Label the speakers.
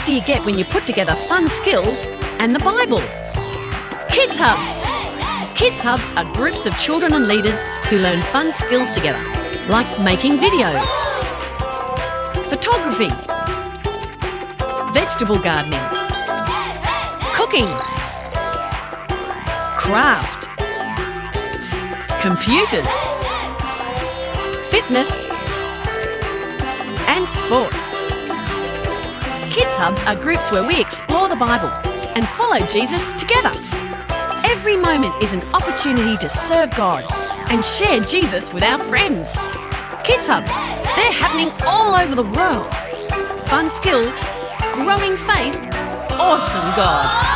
Speaker 1: what do you get when you put together fun skills and the Bible? Kids Hubs. Kids Hubs are groups of children and leaders who learn fun skills together, like making videos, photography, vegetable gardening, cooking, craft, computers, fitness, and sports. Kids Hubs are groups where we explore the Bible and follow Jesus together. Every moment is an opportunity to serve God and share Jesus with our friends. Kids Hubs, they're happening all over the world. Fun skills, growing faith, awesome God.